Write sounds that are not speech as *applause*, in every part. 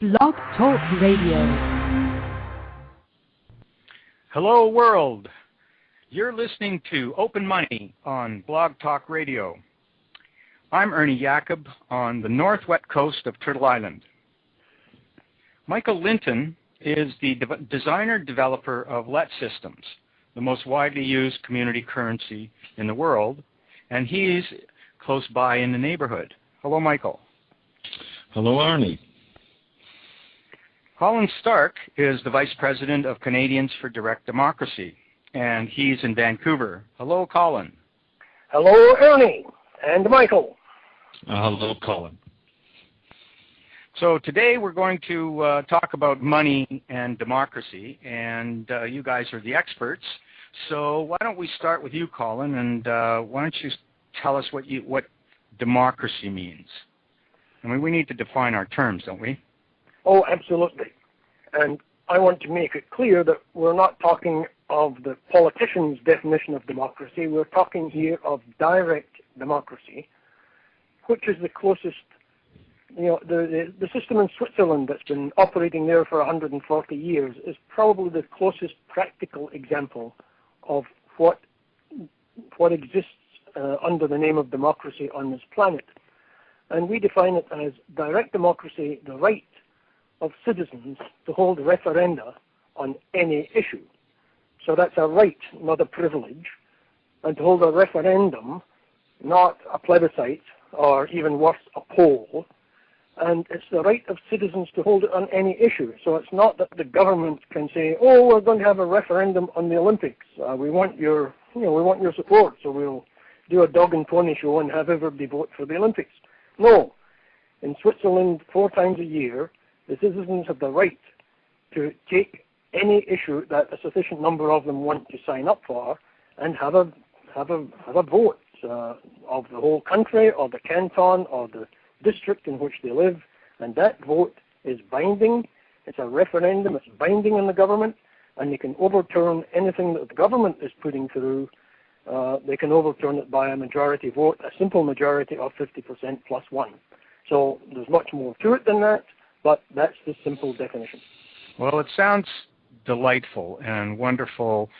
Blog Talk Radio. Hello, world. You're listening to Open Money on Blog Talk Radio. I'm Ernie Yacub on the northwest coast of Turtle Island. Michael Linton is the de- designer developer of LET systems, the most widely used community currency in the world, and he's close by in the neighborhood. Hello, Michael. Hello, Arnie. Colin Stark is the Vice President of Canadians for Direct Democracy, and he's in Vancouver. Hello, Colin. Hello, Ernie and Michael. Uh, hello, Colin. So today we're going to uh, talk about money and democracy, and uh, you guys are the experts. So why don't we start with you, Colin, and uh, why don't you tell us what you what democracy means? I mean, we need to define our terms, don't we? Oh, absolutely. And I want to make it clear that we're not talking of the politician's definition of democracy. We're talking here of direct democracy, which is the closest, you know, the, the, the system in Switzerland that's been operating there for 140 years is probably the closest practical example of what what exists uh, under the name of democracy on this planet. And we define it as direct democracy, the right of citizens to hold referenda on any issue. So that's a right, not a privilege. And to hold a referendum, not a plebiscite, or even worse, a poll. And it's the right of citizens to hold it on any issue. So it's not that the government can say, "Oh, we're going to have a referendum on the Olympics. Uh, we want your, you know, we want your support, so we'll do a dog and pony show and have everybody vote for the Olympics." No. In Switzerland, four times a year, the citizens have the right to take any issue that a sufficient number of them want to sign up for and have a have a have a vote uh, of the whole country or the canton or the district in which they live, and that vote is binding. It's a referendum. It's binding on the government, and they can overturn anything that the government is putting through. Uh, they can overturn it by a majority vote, a simple majority of 50% plus one. So there's much more to it than that, but that's the simple definition. Well, it sounds delightful and wonderful,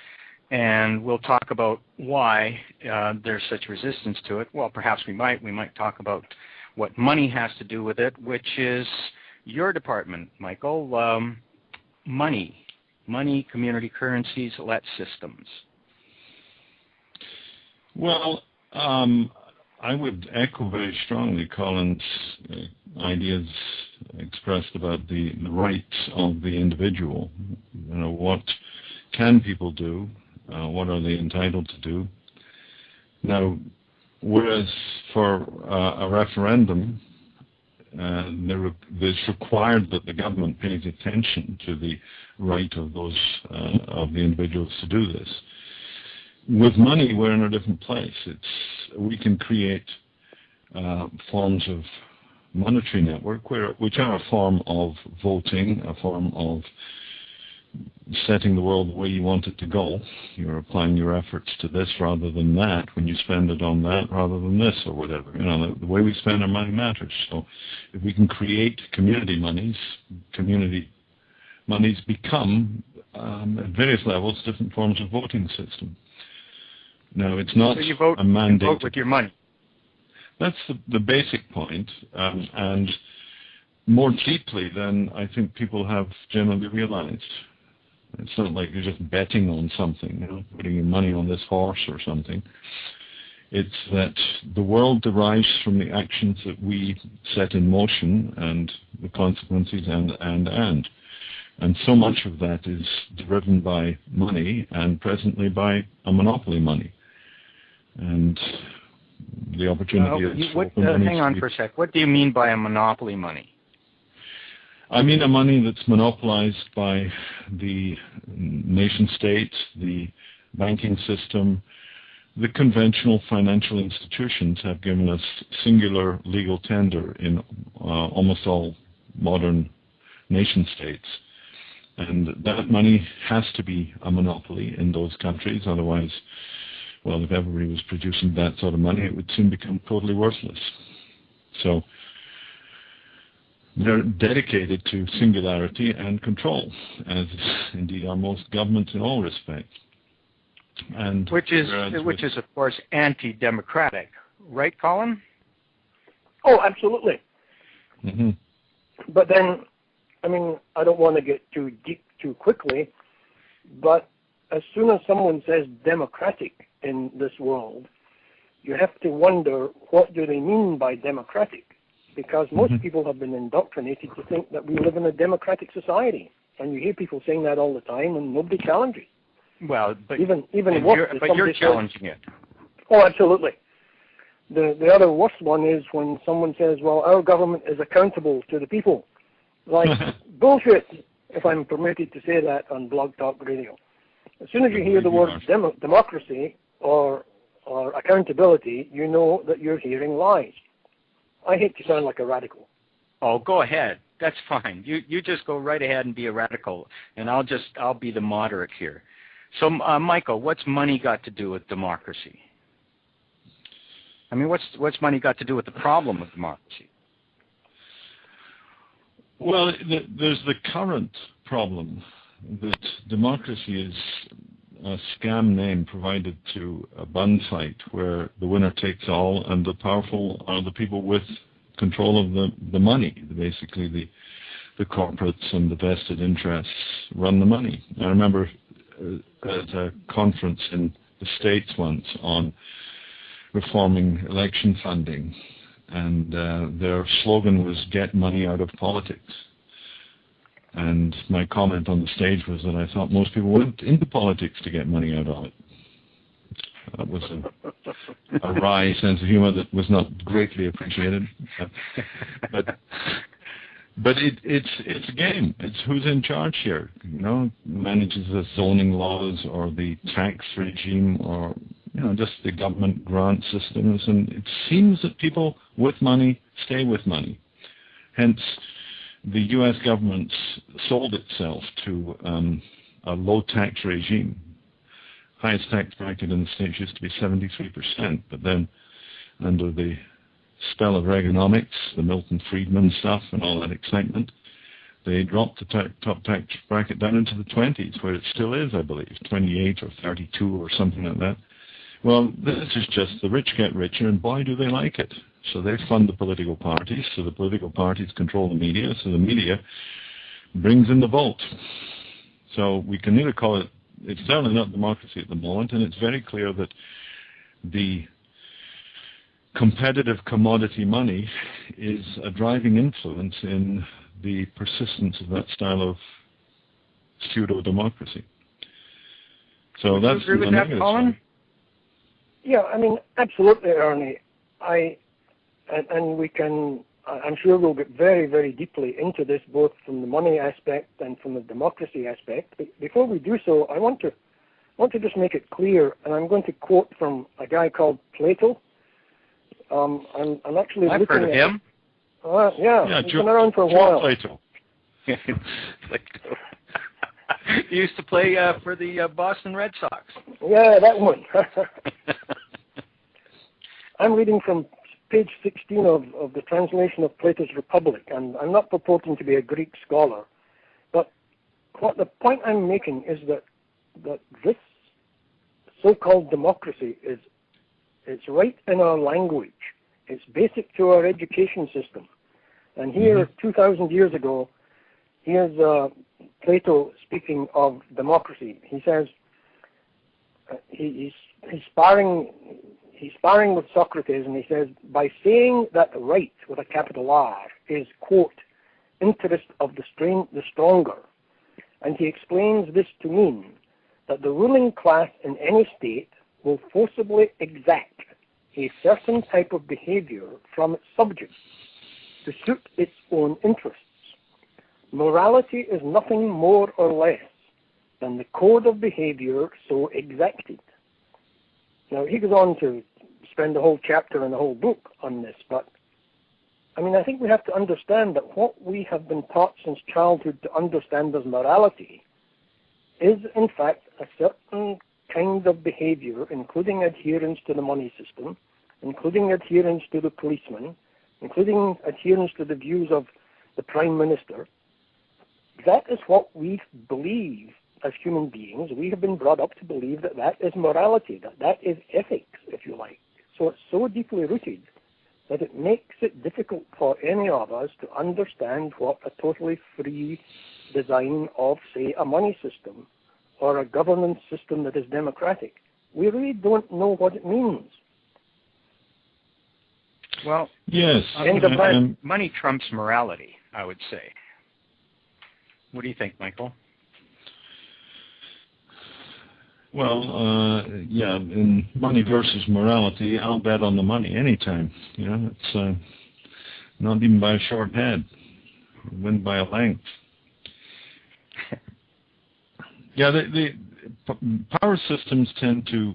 and we'll talk about why uh, there's such resistance to it. Well, perhaps we might. We might talk about what money has to do with it, which is your department, Michael. Um, money, money, community currencies, let systems. Well, um, I would echo very strongly Colin's uh, ideas expressed about the, the, rights of the individual. You know, what can people do? Uh, what are they entitled to do? Now, whereas for uh, a referendum, uh, there, it's required that the government pays attention to the right of those uh, of the individuals to do this with money, we're in a different place. It's we can create uh, forms of monetary network, where, which are a form of voting, a form of setting the world the way you want it to go. You're applying your efforts to this rather than that. When you spend it on that rather than this or whatever, you know, the, the way we spend our money matters. So, if we can create community monies, community monies become um, at various levels different forms of voting system. No, it's not so you vote, a mandate. You vote with your money. That's the, the basic point, um, and more deeply than I think people have generally realized. It's not like you're just betting on something, you know, putting your money on this horse or something. It's that the world derives from the actions that we set in motion and the consequences and, and, and. And so much of that is driven by money and presently by a monopoly money and the opportunity uh, you, what, uh, hang on for a sec. What do you mean by a monopoly money? I mean a money that's monopolized by the nation state, the banking system, the conventional financial institutions have given us singular legal tender in uh, almost all modern nation states. And that money has to be a monopoly in those countries, otherwise well, if everybody was producing that sort of money, it would soon become totally worthless. So they're dedicated to singularity and control, as indeed are most governments in all respects. And which is which is of course anti-democratic, right, Colin? Oh, absolutely. Mm-hmm. But then, I mean, I don't want to get too deep too quickly, but as soon as someone says democratic in this world, you have to wonder what do they mean by democratic because most mm-hmm. people have been indoctrinated to think that we live in a democratic society, and you hear people saying that all the time, and nobody challenges. Well, but even even worse, you're, but you're challenging says, it. Oh, absolutely. The the other worst one is when someone says, "Well, our government is accountable to the people." Like *laughs* bullshit, if I'm permitted to say that on Blog Talk Radio. As soon as you hear the word demo- democracy or or accountability, you know that you're hearing lies. I hate to sound like a radical. Oh, go ahead. That's fine. You you just go right ahead and be a radical, and I'll just I'll be the moderate here. So, uh, Michael, what's money got to do with democracy? I mean, what's what's money got to do with the problem of democracy? Well, the, there's the current problem that democracy is a scam name provided to a bun fight where the winner takes all and the powerful are the people with control of the, the money. Basically, the the corporates and the vested interests run the money. I remember uh, at a conference in the States once on reforming election funding, and uh, their slogan was "Get money out of politics." And my comment on the stage was that I thought most people went into politics to get money out of it. That was a, a *laughs* wry sense of humor that was not greatly appreciated. But but it, it's it's a game. It's who's in charge here. You know, manages the zoning laws or the tax regime or you know just the government grant systems. And it seems that people with money stay with money. Hence, the U.S. government sold itself to um, a low tax regime. Highest tax bracket in the states used to be 73%, but then under the spell of Reaganomics, the Milton Friedman stuff, and all that excitement, they dropped the ta- top tax bracket down into the 20s, where it still is, I believe, 28 or 32 or something like that. Well, this is just the rich get richer, and boy, do they like it. So they fund the political parties, so the political parties control the media, so the media brings in the vote. So we can either call it, it's certainly not democracy at the moment, and it's very clear that the competitive commodity money is a driving influence in the persistence of that style of pseudo democracy. So Would that's you agree with that, Colin? Yeah, I mean, absolutely, Ernie. I and, and we can. I'm sure we'll get very, very deeply into this, both from the money aspect and from the democracy aspect. But before we do so, I want to want to just make it clear, and I'm going to quote from a guy called Plato, um, I'm, I'm actually I've looking heard of at, him. Uh, yeah, yeah, he's Joe, been around for a Joe while. Plato. *laughs* he used to play uh, for the uh, Boston Red Sox. Yeah, that one. *laughs* I'm reading from page 16 of, of the translation of Plato's Republic, and I'm not purporting to be a Greek scholar, but what the point I'm making is that that this so-called democracy is it's right in our language. It's basic to our education system. And here, mm-hmm. 2,000 years ago, here's uh, Plato speaking of democracy. He says uh, he, he's, he's sparring he's sparring with Socrates, and he says by saying that right with a capital R is quote interest of the strain, the stronger, and he explains this to mean that the ruling class in any state will forcibly exact a certain type of behavior from its subjects to suit its own interests. Morality is nothing more or less than the code of behavior so exacted. Now, he goes on to spend a whole chapter and a whole book on this, but I mean, I think we have to understand that what we have been taught since childhood to understand as morality is, in fact, a certain kind of behavior, including adherence to the money system, including adherence to the policeman, including adherence to the views of the Prime Minister, that is what we believe as human beings. We have been brought up to believe that that is morality, that that is ethics, if you like. So it's so deeply rooted that it makes it difficult for any of us to understand what a totally free design of, say, a money system or a governance system that is democratic. We really don't know what it means. Well, yes, um, money trumps morality, I would say. What do you think, Michael? Well, uh, yeah, in money versus morality, I'll bet on the money anytime. You know, it's uh, not even by a short head, win by a length. *laughs* yeah, the, the power systems tend to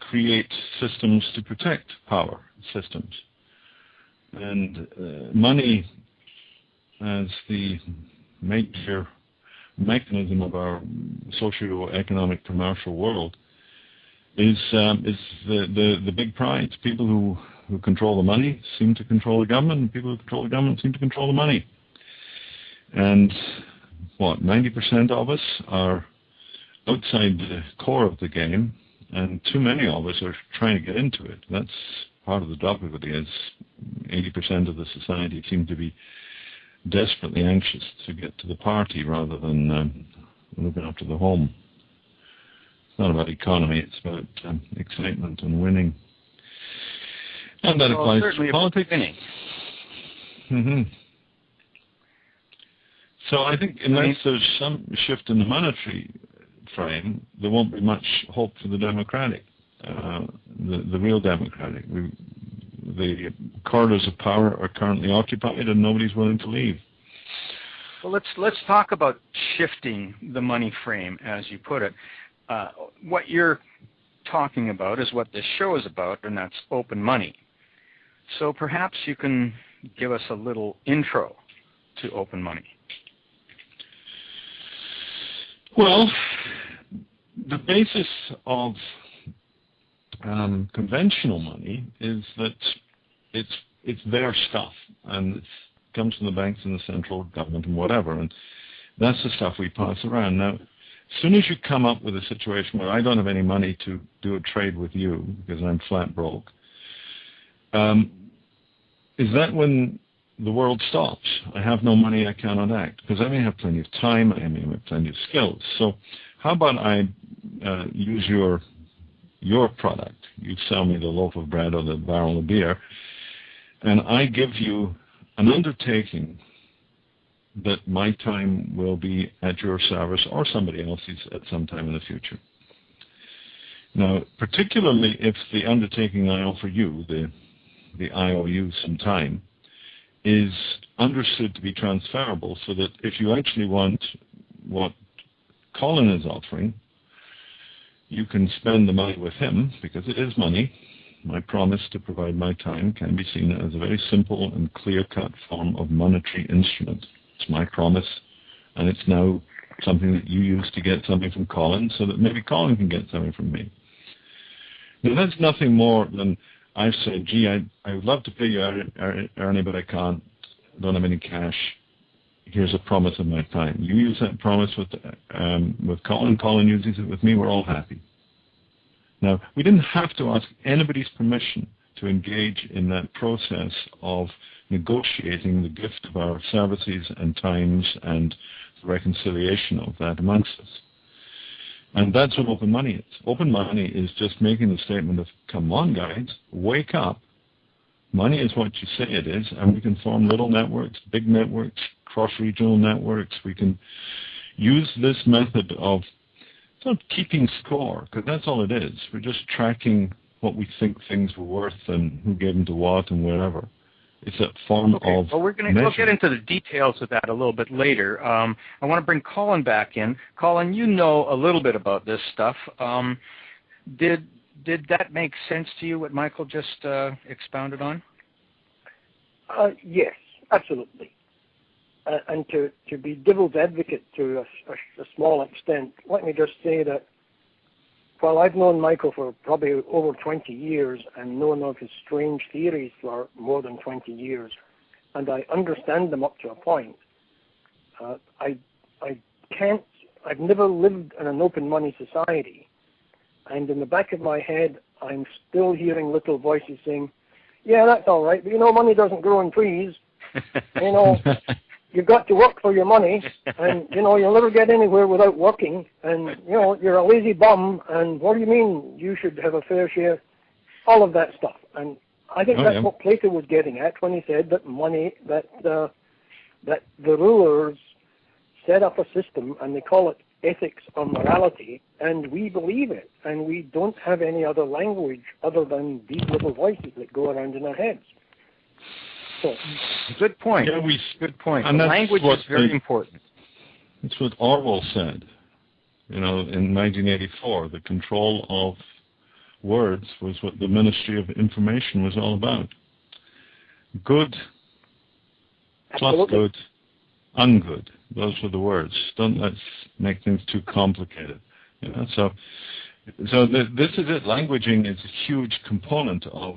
create systems to protect power systems, and uh, money as the major mechanism of our socio-economic commercial world is um, is the, the, the big prize. People who, who control the money seem to control the government, and people who control the government seem to control the money. And what, 90% of us are outside the core of the game, and too many of us are trying to get into it. That's part of the difficulty is 80% of the society seem to be desperately anxious to get to the party rather than um, looking after the home. It's not about economy, it's about um, excitement and winning. And that well, applies to politics. Mm-hmm. So I think unless there's some shift in the monetary frame, there won't be much hope for the democratic, uh, the, the real democratic. We, the corridors of power are currently occupied and nobody's willing to leave. Well, let's let's talk about shifting the money frame, as you put it. Uh, what you're talking about is what this show is about, and that's open money. So perhaps you can give us a little intro to open money. Well, the basis of um, conventional money is that it's it's their stuff and it comes from the banks and the central government and whatever, and that's the stuff we pass around. Now, as soon as you come up with a situation where I don't have any money to do a trade with you because I'm flat broke, um, is that when the world stops? I have no money, I cannot act because I may have plenty of time, I may have plenty of skills. So, how about I uh, use your your product. You sell me the loaf of bread or the barrel of beer, and I give you an undertaking that my time will be at your service or somebody else's at some time in the future. Now, particularly if the undertaking I offer you, the, the IOU some time, is understood to be transferable so that if you actually want what Colin is offering, you can spend the money with him because it is money. My promise to provide my time can be seen as a very simple and clear-cut form of monetary instrument. It's my promise, and it's now something that you use to get something from Colin so that maybe Colin can get something from me. Now, that's nothing more than I've said, gee, I, I would love to pay you, Ernie, but I can't. I don't have any cash here's a promise of my time. You use that promise with um, with Colin. Colin uses it with me. We're all happy. Now, we didn't have to ask anybody's permission to engage in that process of negotiating the gift of our services and times and the reconciliation of that amongst us. And that's what open money is. Open money is just making the statement of, come on, guys, wake up. Money is what you say it is, and we can form little networks, big networks, cross-regional networks. We can use this method of sort of keeping score, because that's all it is. We're just tracking what we think things were worth and who gave them to what and wherever. It's a form okay. of well, we're going to we'll get into the details of that a little bit later. Um, I want to bring Colin back in. Colin, you know a little bit about this stuff. Um, did did that make sense to you? What Michael just uh, expounded on? Uh, yes, absolutely uh, and to, to be devil's advocate to a, a, a, small extent, let me just say that while I've known Michael for probably over 20 years and known of his strange theories for more than 20 years, and I understand them up to a point. Uh, I I can't. I've never lived in an open money society, and in the back of my head, I'm still hearing little voices saying, "Yeah, that's all right, but you know, money doesn't grow on trees. *laughs* you know, you've got to work for your money, *laughs* and you know, you'll never get anywhere without working. And you know, you're a lazy bum. And what do you mean you should have a fair share? All of that stuff. And I think Oh, that's yeah. what Plato was getting at when he said that money, that uh, that the rulers set up a system and they call it ethics or morality, and we believe it, and we don't have any other language other than these little voices that go around in our heads. So, Good point. Yeah, we, Good point. And The language is very the- important. that's what Orwell said. You know, in 1984, the control of words was what the Ministry of Information was all about. Good plus good, ungood. Those were the words. Don't let's make things too complicated. You know, so so th- this is it. Languaging is a huge component of,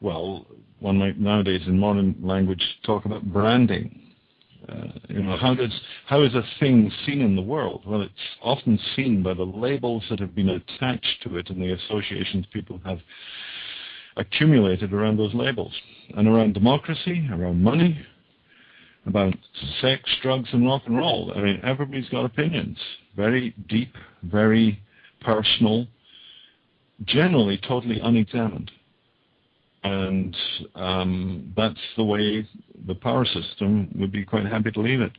well, one might nowadays in modern language talk about branding. Uh, you know, how does how is a thing seen in the world? Well, it's often seen by the labels that have been attached to it and the associations people have accumulated around those labels, and around democracy, around money, about sex, drugs, and rock and roll. I mean, everybody's got opinions, very deep, very personal, generally totally unexamined. And um, that's the way the power system would be quite happy to leave it.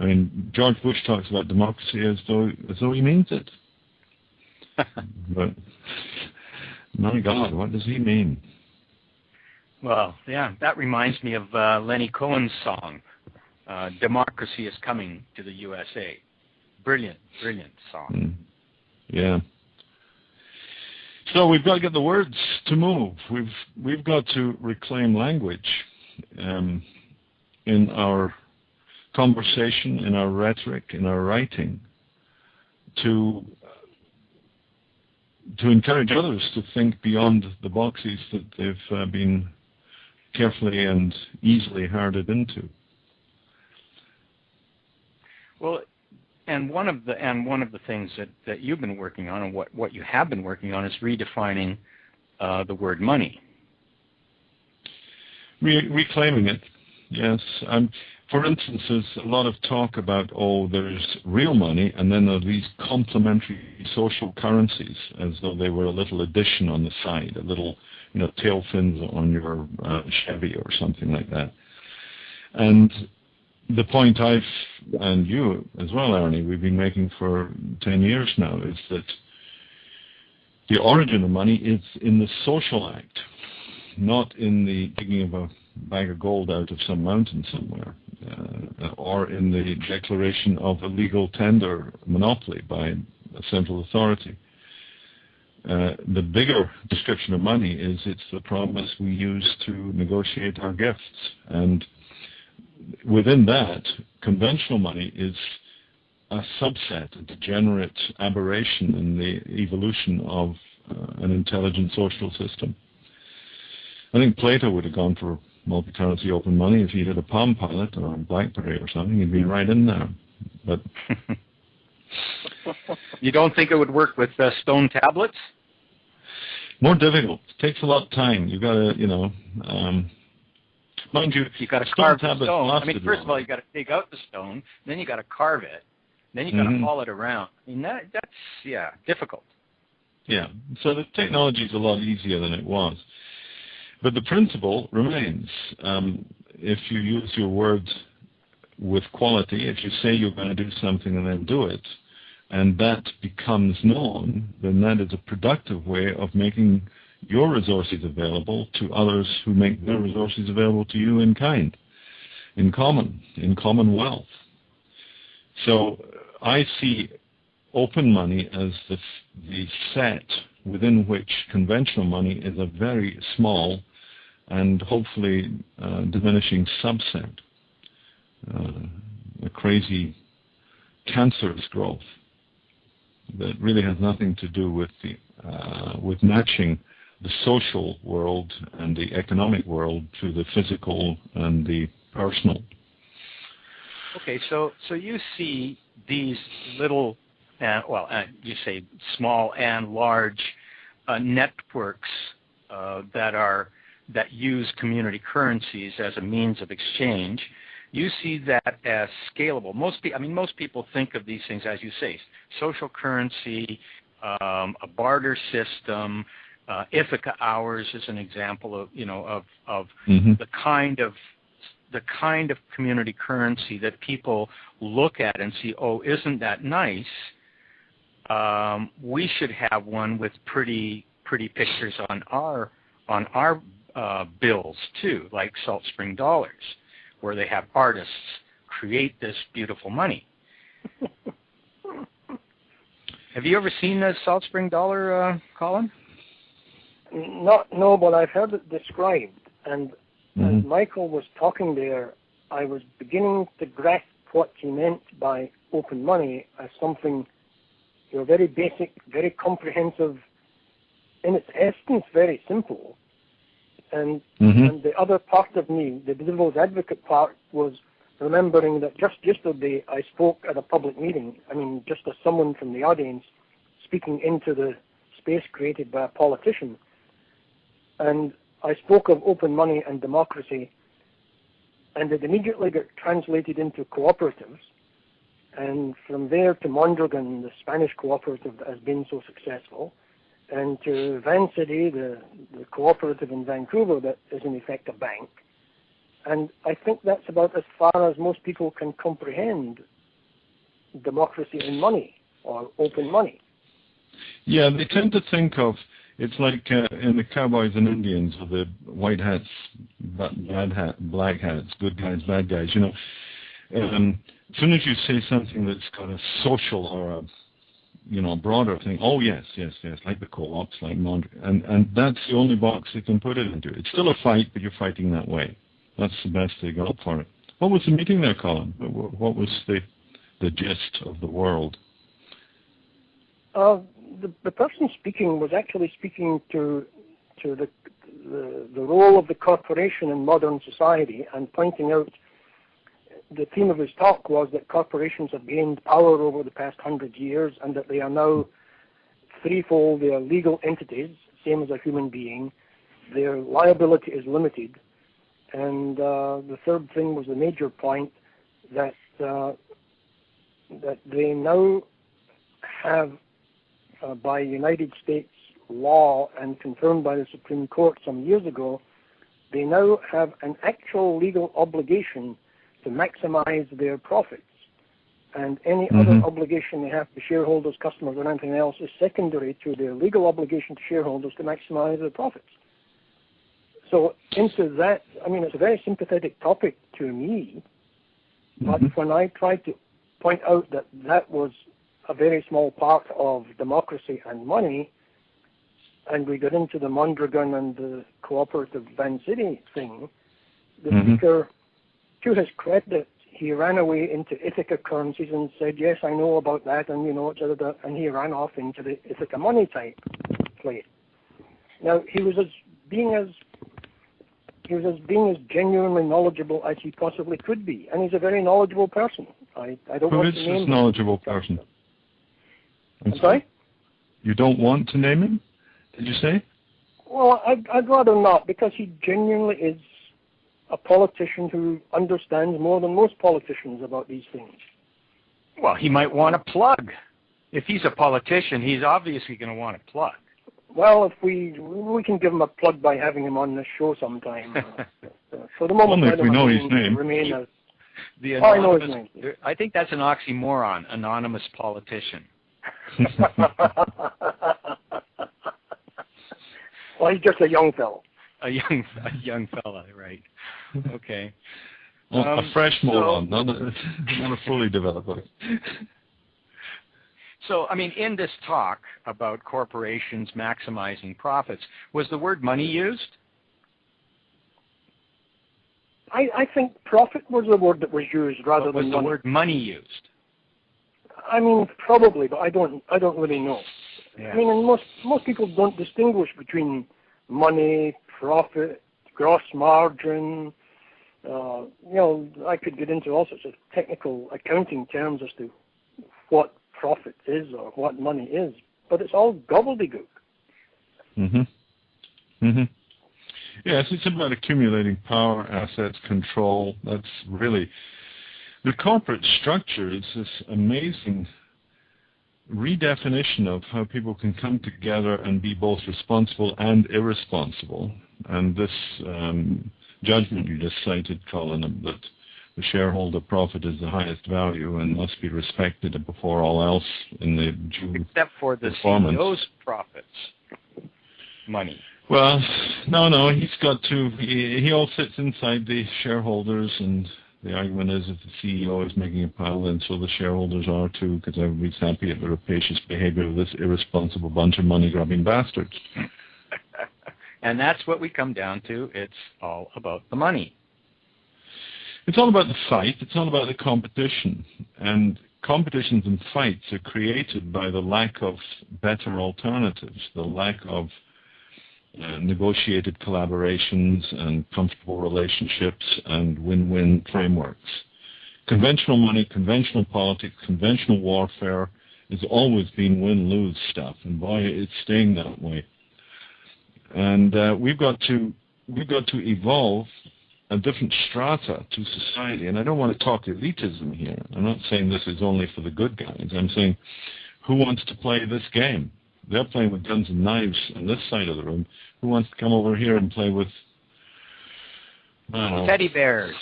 I mean, George Bush talks about democracy as though as though he means it. *laughs* but my God, what does he mean? Well, yeah, that reminds me of uh, Lenny Cohen's song, uh, "Democracy is Coming to the USA." Brilliant, brilliant song. Mm. Yeah. So we've got to get the words to move. We've we've got to reclaim language um, in our conversation, in our rhetoric, in our writing, to to encourage others to think beyond the boxes that they've uh, been carefully and easily herded into. Well, and one of the and one of the things that, that you've been working on, and what, what you have been working on, is redefining uh, the word money. Re- reclaiming it, yes. Um, for instance, there's a lot of talk about, oh, there's real money, and then there are these complementary social currencies, as though they were a little addition on the side, a little, you know, tail fins on your uh, Chevy or something like that. And the point I've, and you as well, Ernie, we've been making for 10 years now, is that the origin of money is in the social act, not in the digging of a bag of gold out of some mountain somewhere, uh, or in the declaration of a legal tender monopoly by a central authority. Uh, the bigger description of money is it's the promise we use to negotiate our gifts. And within that, conventional money is a subset, a degenerate aberration in the evolution of uh, an intelligent social system. I think Plato would have gone for multi-currency open money if he had a Palm Pilot or a BlackBerry or something. He'd be right in there. But *laughs* you don't think it would work with uh, stone tablets? more difficult. It takes a lot of time. You've got to, you know, um, mind you, You got to carve the stone. I mean, first of all, you've got to dig out the stone, then you've got to carve it, then you've got to Mhm. haul it around. I mean, that that's yeah, difficult. Yeah. So the technology is a lot easier than it was. But the principle remains. Um, if you use your words with quality, if you say you're going to do something and then do it, and that becomes known, then that is a productive way of making your resources available to others who make their resources available to you in kind, in common, in commonwealth. So I see open money as the, the set within which conventional money is a very small and hopefully uh, diminishing subset, uh, a crazy cancerous growth that really has nothing to do with the uh, with matching the social world and the economic world to the physical and the personal. Okay, so so you see these little, uh, well, uh, you say small and large uh, networks uh, that are that use community currencies as a means of exchange. You see that as scalable. Most, pe- I mean, most people think of these things as you say, social currency, um, a barter system. Uh, Ithaca hours is an example of you know of of mm-hmm. the kind of the kind of community currency that people look at and see, oh, isn't that nice? Um, we should have one with pretty pretty pictures on our on our uh, bills too, like Salt Spring Dollars, where they have artists create this beautiful money. *laughs* have you ever seen a Salt Spring Dollar, uh, Colin? Not no, but I've heard it described, and Mm-hmm. as Michael was talking there, I was beginning to grasp what he meant by open money as something, you know, very basic, very comprehensive, in its essence, very simple. And Mm-hmm. and the other part of me, the devil's advocate part, was remembering that just yesterday I spoke at a public meeting. I mean, just as someone from the audience speaking into the space created by a politician. And I spoke of open money and democracy, and it immediately got translated into cooperatives. And from there to Mondragon, the Spanish cooperative that has been so successful, and to Vancity, the, the cooperative in Vancouver that is in effect a bank. And I think that's about as far as most people can comprehend democracy and money, or open money. Yeah, they tend to think of it's like uh, in the cowboys and Indians with the white hats, bad hat, black hats, good guys, bad guys. You know, um, as soon as you say something that's got a social or a you know broader thing, oh yes, yes, yes, like the co-ops, like Mond- and and that's the only box you can put it into. It's still a fight, but you're fighting that way. That's the best they got for it. What was the meeting there, Colin? What what was the the gist of the world? Uh, the, the person speaking was actually speaking to to the, the the role of the corporation in modern society and pointing out the theme of his talk was that corporations have gained power over the past hundred years and that they are now threefold. They are legal entities, same as a human being. Their liability is limited, and uh, the third thing was the major point that uh, that they now have by United States law and confirmed by the Supreme Court some years ago, they now have an actual legal obligation to maximize their profits. And any Mhm. other obligation they have to shareholders, customers, or anything else is secondary to their legal obligation to shareholders to maximize their profits. So into that, I mean, it's a very sympathetic topic to me, but Mhm. when I tried to point out that that was a very small part of democracy and money, and we got into the Mondragon and the cooperative Vancity thing, the Mhm. speaker, to his credit, he ran away into Ithaca currencies and said, yes, I know about that, and you know, and he ran off into the Ithaca money type play. Now, he was as being as he was as being as genuinely knowledgeable as he possibly could be, and he's a very knowledgeable person. I, I don't Who want is to this name him. knowledgeable person? I'm sorry? You don't want to name him? Did you say? Well, I'd, I'd rather not because he genuinely is a politician who understands more than most politicians about these things. Well, he might want a plug. If he's a politician, he's obviously going to want a plug. Well, if we we can give him a plug by having him on the show sometime. Uh, *laughs* for the moment, Only if we know his name. Remain as The Oh, I know his anonymous, I think that's an oxymoron, anonymous politician. *laughs* well, he's just a young fellow. A young, a young fella, right? Okay. *laughs* Well, Um, a fresh so- moron, not a, not a fully developed one. *laughs* So, I mean, in this talk about corporations maximizing profits, was the word money used? I, I think profit was the word that was used rather Or was than the money. word money used? I mean, probably, but I don't I don't really know. I mean, and most most people don't distinguish between money, profit, gross margin. Uh, you know, I could get into all sorts of technical accounting terms as to what profit is or what money is, but it's all gobbledygook. Mhm. Mhm. Yes, it's about accumulating power, assets, control. That's really the corporate structure is this amazing redefinition of how people can come together and be both responsible and irresponsible. And this um, judgment you just cited, Colin, that the shareholder profit is the highest value and must be respected before all else in the due except for the CEO's profits, money. Well, no, no, he's got to. He, he all sits inside the shareholders, and the argument is if the CEO is making a pile, then so the shareholders are too, because everybody's happy at the rapacious behavior of this irresponsible bunch of money-grubbing bastards. *laughs* and that's what we come down to. It's all about the money. It's all about the fight. It's all about the competition. And competitions and fights are created by the lack of better alternatives, the lack of uh, negotiated collaborations and comfortable relationships and win-win frameworks. Conventional money, conventional politics, conventional warfare has always been win-lose stuff, and boy, it's staying that way. And uh, we've got to we've got to evolve a different strata to society. And I don't want to talk elitism here. I'm not saying this is only for the good guys. I'm saying who wants to play this game? They're playing with guns and knives on this side of the room. Who wants to come over here and play with teddy bears?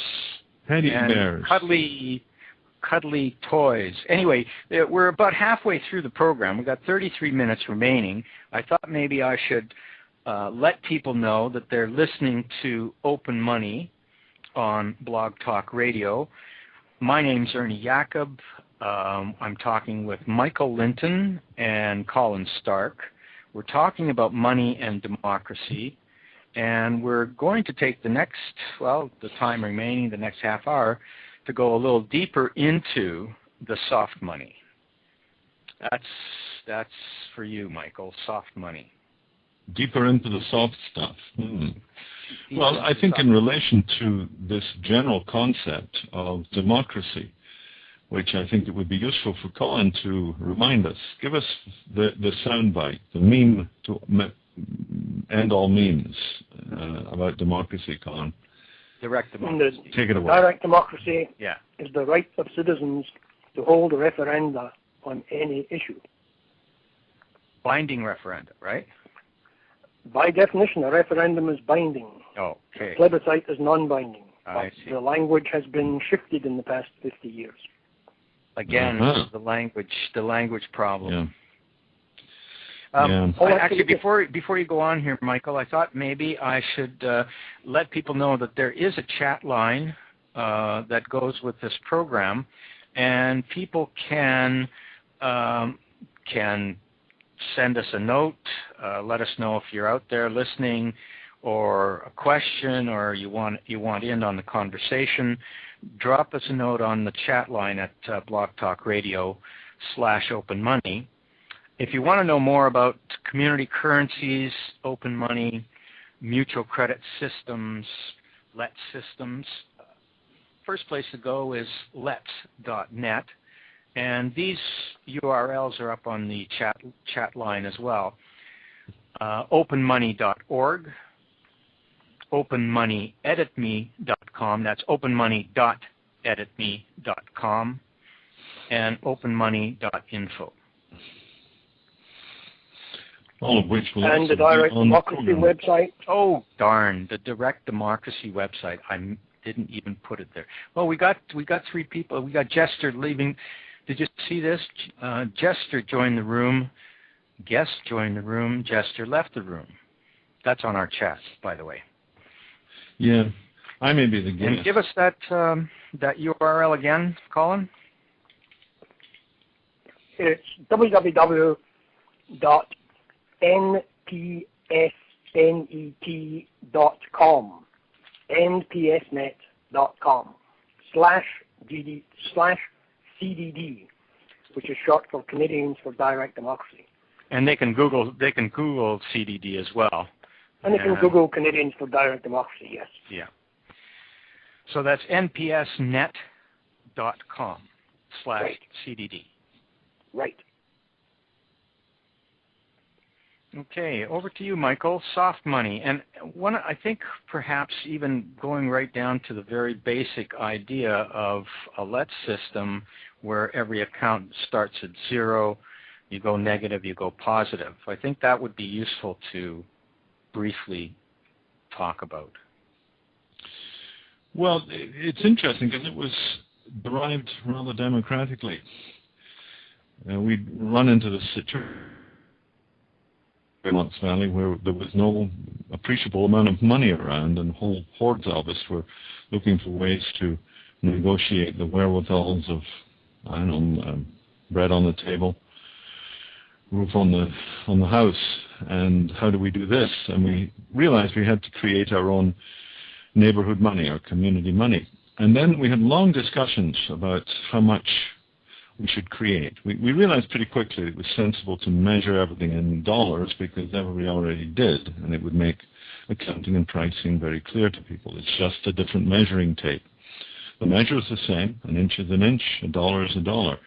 Teddy and bears. Cuddly, cuddly toys. Anyway, uh, we're about halfway through the program. We've got 33 minutes remaining. I thought maybe I should uh, let people know that they're listening to Open Money on Blog Talk Radio. My name's Ernie Yacub. Um, I'm talking with Michael Linton and Colin Stark. We're talking about money and democracy, and we're going to take the next, well, the time remaining, the next half hour, to go a little deeper into the soft money. That's that's for you, Michael. Soft money. Deeper into the soft stuff. Hmm. Well, I think in relation to this general concept of democracy, which I think it would be useful for Colin to remind us. Give us the, the soundbite, the meme to end all memes uh, about democracy, Colin. Direct democracy. Take it away. Direct democracy yeah. is the right of citizens to hold a referenda on any issue. Binding referenda, right? By definition, a referendum is binding. Oh, okay. Plebiscite is non-binding. I see. The language has been shifted in the past 50 years. Again, uh-huh. the language, the language problem. Yeah. Um, yeah. Oh, actually, before before you go on here, Michael, I thought maybe I should uh, let people know that there is a chat line uh, that goes with this program, and people can um, can send us a note, uh, let us know if you're out there listening, or a question, or you want you want in on the conversation. Drop us a note on the chat line at uh, Blog Talk Radio slash Open Money if you want to know more about community currencies, open money, mutual credit systems, let systems, first place to go is let.net. And these URLs are up on the chat, chat line as well. Uh, openmoney.org, openmoneyeditme.com, that's openmoney.editme.com, and openmoney.info all of which will and the Direct Democracy the website. Oh darn, the Direct Democracy website. I didn't even put it there. Well, we got we got three people. We got Jester leaving. Did you see this? Uh, Jester joined the room. Guest joined the room. Jester left the room. That's on our chat, by the way. Yeah, I may be the guest. And give us that um, that URL again, Colin. It's www npsnet.com, npsnet.com slash GD slash CDD, which is short for Canadians for Direct Democracy. And they can Google they can Google CDD as well. And you can Google Canadians for Direct Democracy, yes. Yeah. So that's npsnet.com slash Right. CDD. Right. Okay, over to you, Michael. Soft money, and one I think perhaps even going right down to the very basic idea of a let system where every account starts at zero, you go negative, you go positive. I think that would be useful to briefly talk about. Well, it's interesting because it was derived rather democratically. Uh, we run into the situation in Comox Valley where there was no appreciable amount of money around, and whole hordes of us were looking for ways to negotiate the wherewithals of, I don't know, um, bread on the table, roof on the on the house, and how do we do this? And we realized we had to create our own neighborhood money, our community money. And then we had long discussions about how much we should create. We, we realized pretty quickly it was sensible to measure everything in dollars because everybody already did, and it would make accounting and pricing very clear to people. It's just a different measuring tape. The measure is the same. An inch is an inch, a dollar is a dollar.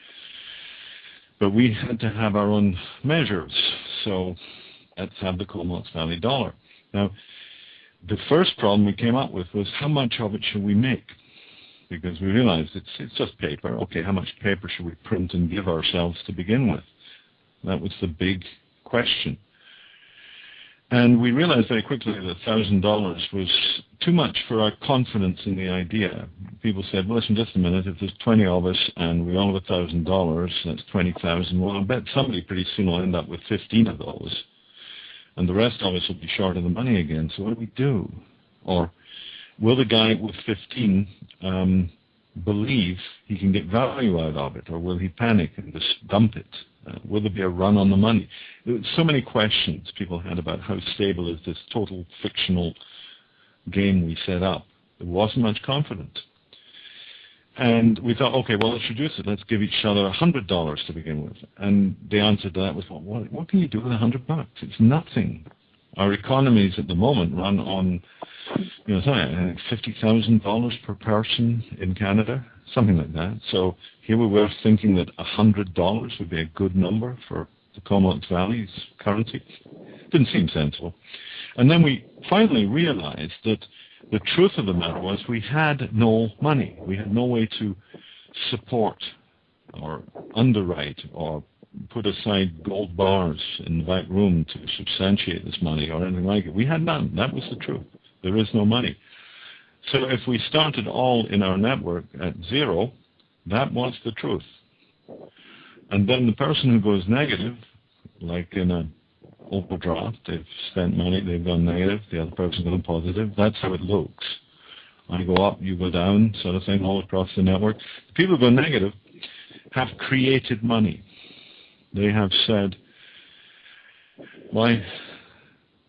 But we had to have our own measures. So let's have the Comox Valley dollar. Now, the first problem we came up with was how much of it should we make? Because we realized it's it's just paper. Okay, how much paper should we print and give ourselves to begin with? That was the big question. And we realized very quickly that thousand dollars was too much for our confidence in the idea. People said, well, listen, just a minute, if there's 20 of us and we all have a thousand dollars, that's 20,000. Well, I bet somebody pretty soon will end up with 15 of those. And the rest of us will be short of the money again. So what do we do? Or will the guy with 15 um, believe he can get value out of it? Or will he panic and just dump it? Uh, will there be a run on the money? So many questions people had about how stable is this total fictional game we set up. There wasn't much confidence. And we thought, okay, well, let's reduce it. Let's give each other a hundred dollars to begin with. And the answer to that was, well, what, what can you do with a hundred bucks? It's nothing. Our economies at the moment run on, you know, something like fifty thousand dollars per person in Canada, something like that. So here we were thinking that a hundred dollars would be a good number for the Comox Valley's currency. Didn't seem sensible. And then we finally realized that the truth of the matter was we had no money. We had no way to support or underwrite or put aside gold bars in the back room to substantiate this money or anything like it. We had none. That was the truth. There is no money. So if we started all in our network at zero, that was the truth. And then the person who goes negative, like in a overdraft, they've spent money, they've gone negative, the other person gone positive. That's how it looks. I go up, you go down, sort of thing, all across the network. The people who go negative have created money. They have said, my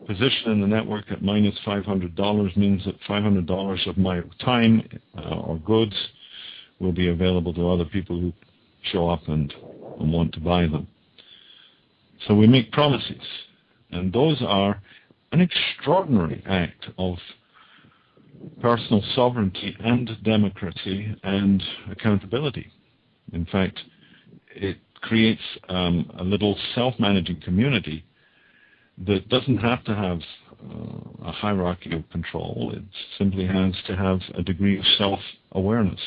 position in the network at minus $500 means that $500 of my time uh, or goods will be available to other people who show up and, and want to buy them. So we make promises, and those are an extraordinary act of personal sovereignty and democracy and accountability. In fact, it creates um, a little self-managing community that doesn't have to have uh, a hierarchy of control. It simply has to have a degree of self-awareness.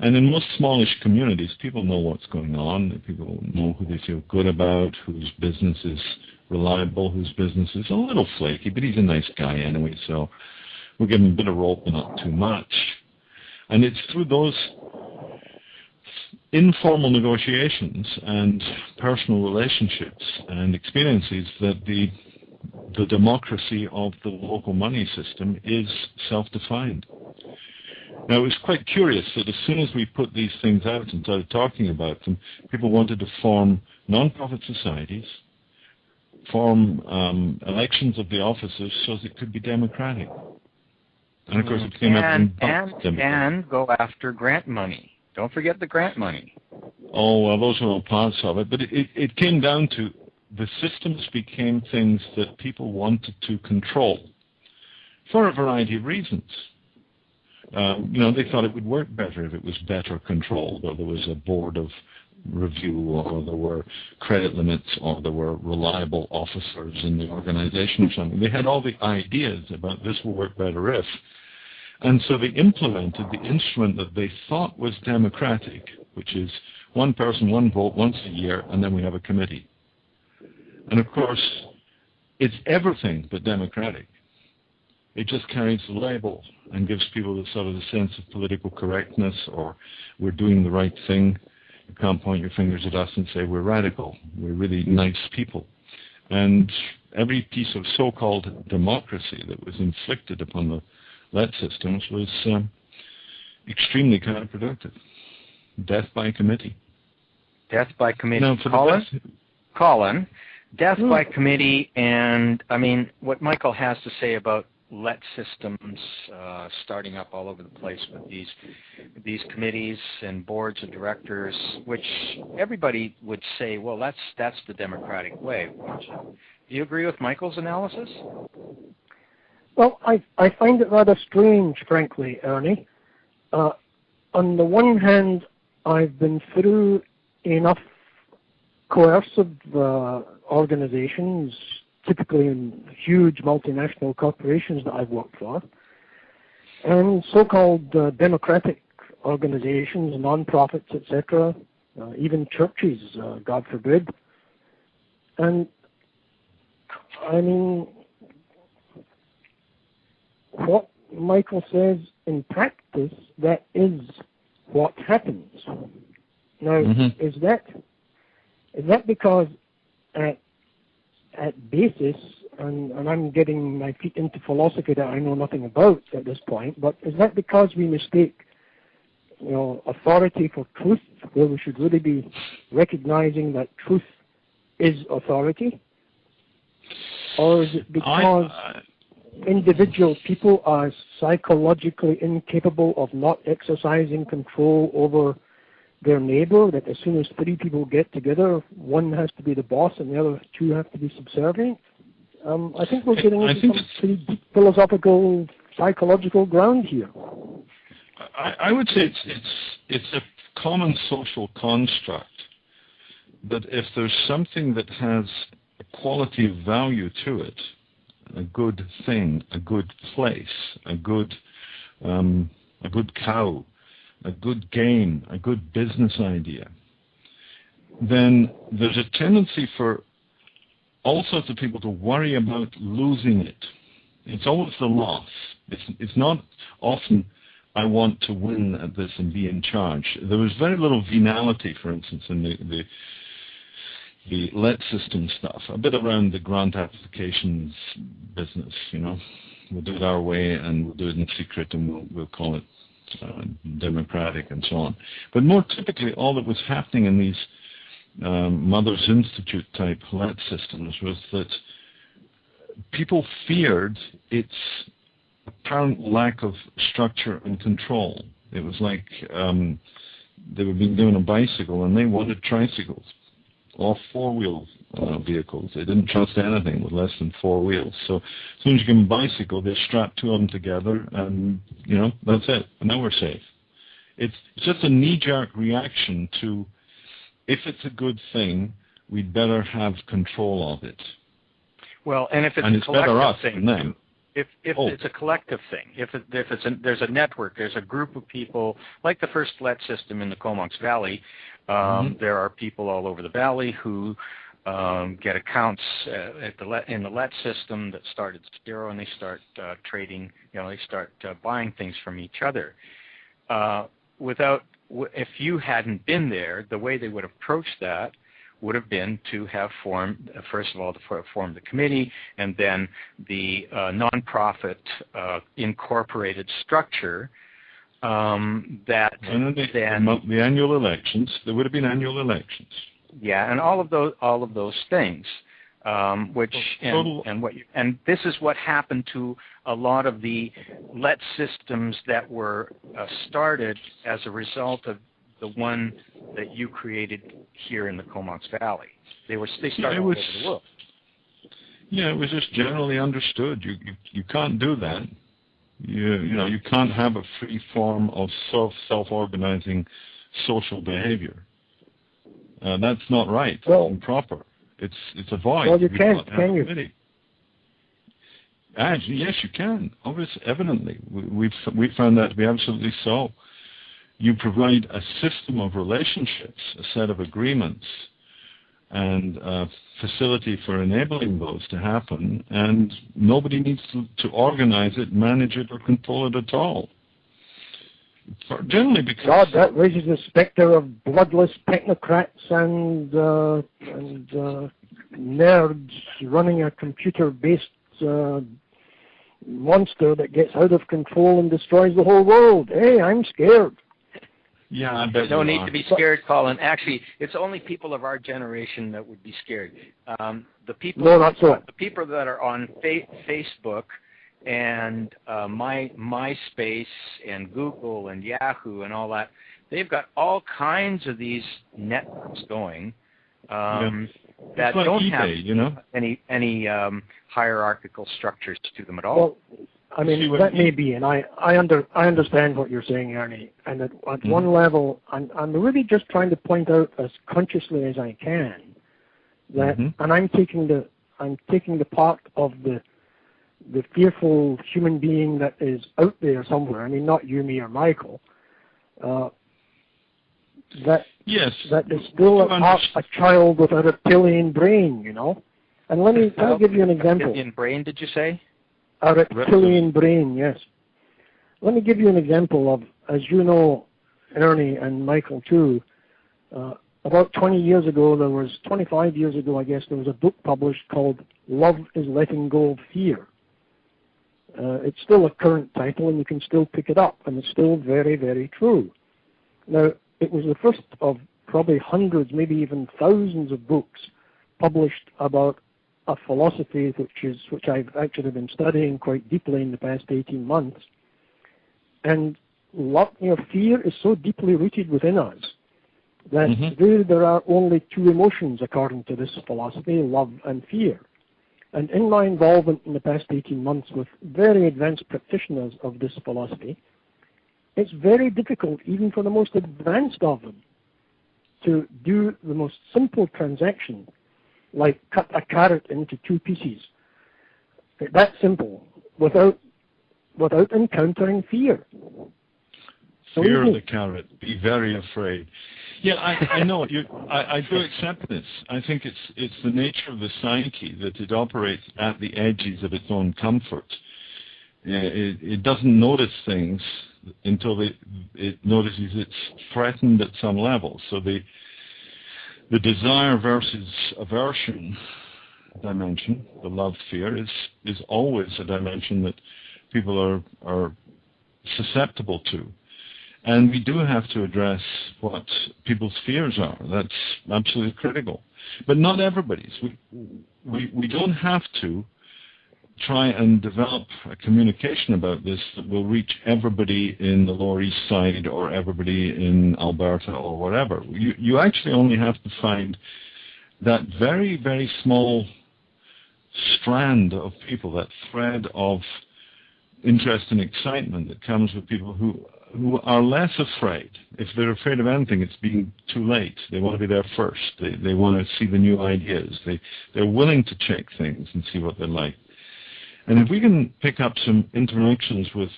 And in most smallish communities, people know what's going on. People know who they feel good about, whose business is reliable, whose business is a little flaky, but he's a nice guy anyway, so we'll give him a bit of rope but not too much. And it's through those informal negotiations and personal relationships and experiences that the the democracy of the local money system is self-defined. Now, it was quite curious that as soon as we put these things out and started talking about them, people wanted to form non-profit societies, form um, elections of the officers so that it could be democratic. And of course, it became and, and, and go after grant money. Don't forget the grant money. Oh, well, those are all parts of it. But it, it, it came down to the systems became things that people wanted to control for a variety of reasons. Um, you know, they thought it would work better if it was better controlled, or there was a board of review, or there were credit limits, or there were reliable officers in the organization or something. They had all the ideas about this will work better if. And so they implemented the instrument that they thought was democratic, which is one person, one vote once a year, and then we have a committee. And of course, it's everything but democratic. It just carries the label and gives people the sort of the sense of political correctness or we're doing the right thing. You can't point your fingers at us and say we're radical. We're really nice people. And every piece of so-called democracy that was inflicted upon the LET systems was um, extremely counterproductive. Death by committee. Death by committee. Now, Colin, the Colin, death by committee, and I mean what Michael has to say about let systems uh, starting up all over the place with these these committees and boards of directors, which everybody would say, well, that's that's the democratic way. Do you agree with Michael's analysis? Well, I I find it rather strange, frankly, Ernie. Uh, on the one hand, I've been through enough coercive uh, organizations typically in huge multinational corporations that I've worked for, and so-called uh, democratic organizations, non-profits, etc., uh, even churches, uh, God forbid. And I mean, what Michael says in practice, that is what happens. Now, mm-hmm. is that is that because at at basis, and, and I'm getting my feet into philosophy that I know nothing about at this point, but is that because we mistake you know, authority for truth, where we should really be recognizing that truth is authority? Or is it because I, individual people are psychologically incapable of not exercising control over their neighbor that as soon as three people get together, one has to be the boss and the other two have to be subservient. Um, I think we're getting into some pretty deep philosophical, psychological ground here. I, I would say it's, it's, it's a common social construct that if there's something that has a quality of value to it, a good thing, a good place, a good, um, a good cow, a good game, a good business idea, then there's a tendency for all sorts of people to worry about losing it. It's always the loss. It's, it's not often I want to win at this and be in charge. There was very little venality, for instance, in the, the the let system stuff, a bit around the grant applications business, you know. We'll do it our way and we'll do it in secret and we'll, we'll call it uh, democratic and so on. But more typically, all that was happening in these um, Mothers Institute type let systems was that people feared its apparent lack of structure and control. It was like um, they were being given a bicycle and they wanted tricycles or four wheel uh, vehicles. They didn't trust anything with less than four wheels. So as soon as you give them a bicycle, they strap two of them together, and you know that's it. And now we're safe. It's just a knee-jerk reaction to if it's a good thing, we'd better have control of it. Well, and if it's and a it's better us thing, than them. If if oh. it's a collective thing, if it, if it's a, there's a network, there's a group of people like the first let system in the Comox Valley. Um, mm-hmm. There are people all over the valley who um, get accounts uh, at the let, in the let system that start at zero, and they start uh, trading. You know, they start uh, buying things from each other. Uh, without, w- if you hadn't been there, the way they would approach that would have been to have formed, uh, first of all, to form the committee, and then the uh, nonprofit uh, incorporated structure um, that then, then the annual elections. There would have been annual elections. Yeah, and all of those all of those things, um, which and, and what you, and this is what happened to a lot of the let systems that were uh, started as a result of the one that you created here in the Comox Valley. They were they started yeah, was, all over the world. Yeah, it was just generally understood. You you, you can't do that. You you know you can't have a free form of self self organizing social behavior. Uh, that's not right well, and proper. It's it's a void. Well, you can't, can you? Actually, yes, you can. Obviously, evidently, we, we've we found that to be absolutely so. You provide a system of relationships, a set of agreements, and a facility for enabling those to happen, and nobody needs to, to organize it, manage it, or control it at all. For, generally, because God, that raises the specter of bloodless technocrats and uh, and uh, nerds running a computer-based uh, monster that gets out of control and destroys the whole world. Hey, I'm scared. Yeah, I bet no need to be scared, Colin. Actually, it's only people of our generation that would be scared. Um, the people, no, not so. the people that are on fa- Facebook and uh, my MySpace and Google and Yahoo and all that, they've got all kinds of these networks going. Um, yeah that like don't eBay, have you know? any any um, hierarchical structures to them at all. Well, I mean that may be, and I I under I understand what you're saying, Ernie. And at, at mm-hmm. one level, I'm I'm really just trying to point out as consciously as I can that, mm-hmm. and I'm taking the I'm taking the part of the the fearful human being that is out there somewhere. I mean, not you, me, or Michael. Uh, that yes, that is still a, a child with a reptilian brain, you know. And let me let me give you an example. Reptilian brain, did you say? A reptilian brain, yes. Let me give you an example of, as you know, Ernie and Michael too. Uh, about 20 years ago, there was 25 years ago, I guess, there was a book published called "Love Is Letting Go of Fear." Uh, it's still a current title, and you can still pick it up, and it's still very, very true. Now, it was the first of probably hundreds, maybe even thousands of books published about a philosophy which is which I've actually been studying quite deeply in the past 18 months. And lot, you know, fear is so deeply rooted within us that mm-hmm. there, there are only two emotions according to this philosophy, love and fear. And in my involvement in the past 18 months with very advanced practitioners of this philosophy, it's very difficult, even for the most advanced of them, to do the most simple transaction, like cut a carrot into two pieces. That simple, without without encountering fear. Fear of the carrot. Be very afraid. Yeah, I, I know. You, I, I do accept this. I think it's it's the nature of the psyche that it operates at the edges of its own comfort. It, it doesn't notice things until it, it notices it's threatened at some level. So the the desire versus aversion dimension, the love fear, is is always a dimension that people are are susceptible to. And we do have to address what people's fears are. That's absolutely critical. But not everybody's. We, we, we don't have to try and develop a communication about this that will reach everybody in the Lower East Side or everybody in Alberta or whatever. You, you actually only have to find that very, very small strand of people, that thread of interest and excitement that comes with people who who are less afraid. If they're afraid of anything, it's being too late. They want to be there first. They they want to see the new ideas. They they're willing to check things and see what they're like. And if we can pick up some interactions with,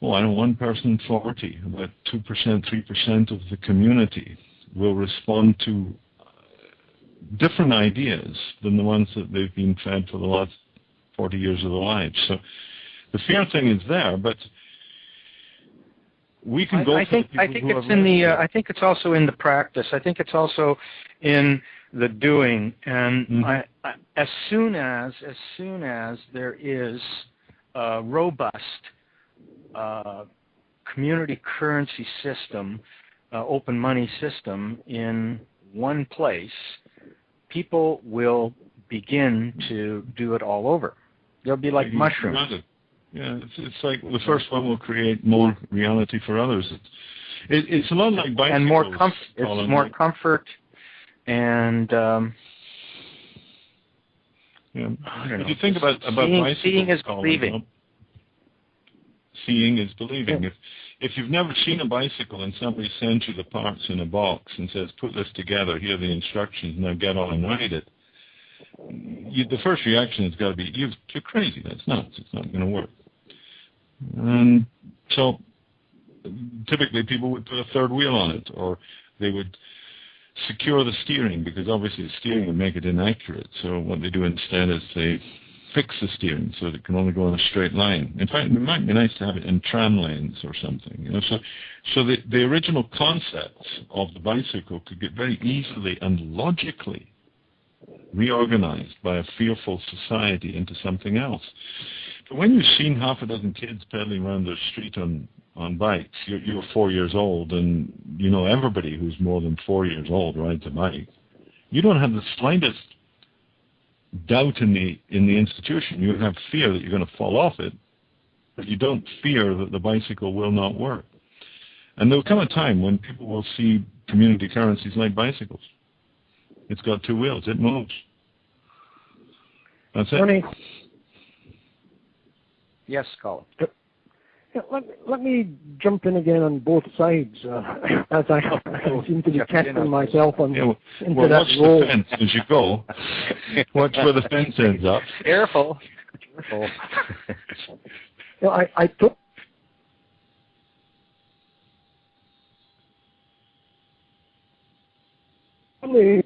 oh, I know one person in 40, about 2%, 3% of the community will respond to uh, different ideas than the ones that they've been fed for the last 40 years of their lives. So the fear thing is there, but we can go. I, I think I think it's in the. Uh, I think it's also in the practice. I think it's also in the doing. And mm-hmm. I, I, as soon as as soon as there is a robust uh, community currency system, uh, open money system in one place, people will begin to do it all over. They'll be like mushrooms. Yeah, it's, it's like the first one will create more reality for others. It's, it, it's a lot like bicycles. And more comfort. It's more comfort and um, Yeah. I don't If you think about about Seeing- bicycles, seeing is Colin, believing. Seeing is believing. If if you've never seen a bicycle and somebody sends you the parts in a box and says, "Put this together. Here are the instructions. Now get on and ride it," you, the first reaction has got to be, "You've, "You're crazy. That's nuts. It's not going to work." And so, typically, people would put a third wheel on it, or they would secure the steering because obviously the steering would make it inaccurate. So what they do instead is they fix the steering so that it can only go in a straight line. In fact, it might be nice to have it in tram lanes or something. You know, so so the the original concept of the bicycle could get very easily and logically reorganized by a fearful society into something else. But when you've seen half a dozen kids pedaling around the street on on bikes, you're, you're four years old, and you know everybody who's more than four years old rides a bike. You don't have the slightest doubt in the in the institution. You have fear that you're going to fall off it, but you don't fear that the bicycle will not work. And there will come a time when people will see community currencies like bicycles. It's got two wheels. It moves. That's it. Ernie, yes, Colin. yeah, let, let me jump in again on both sides, uh, as I, I *laughs* seem to be Jump in testing on- myself on, Yeah, well, into well, that watch role. the fence as you go. *laughs* Watch where the fence ends up. Careful. Careful. *laughs* You know, I, I took Only